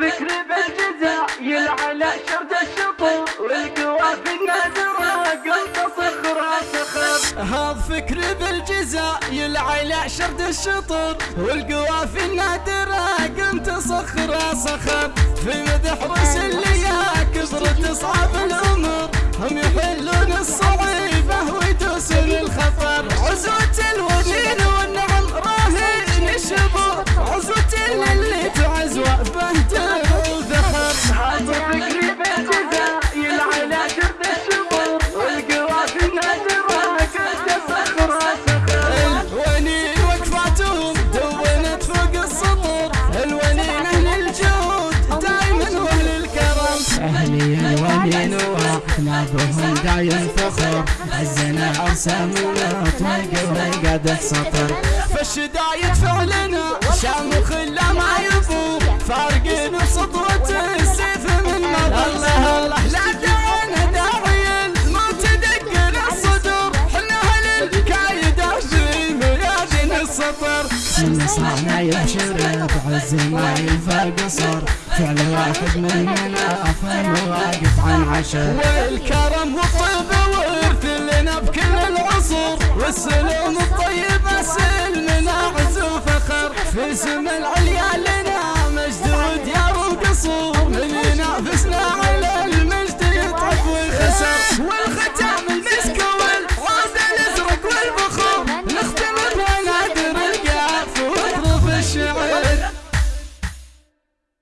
الفكر بالجزاء يلعن شرد الشطور والقوافي قلت هذا فكر بالجزاء يلعن شرد الشطور. والقوافي النادرة قمت صخرة صخر في مدح رسل يا كبرت اصحاب الأمور. هم يحلون الصعيبة ويدوسون الخطر. عزوة الونين وإحنا بهم دايم فخر عزنا عرسام والقوي قاعدة سطر فالشدايد فعلنا شامخ لا ما يبو فارقين بسطوة السيف من مضى الله الله لا دعونا داعي الموت دق الصدور حنا أهل الكايدة في ميادين السطر نصرنا يبشر بعز ما يلفى قصر فعل واحد مننا فهم واقف عن عشر والكرم والطيب ورث لنا بكل العصور والسلام الطيب سلمنا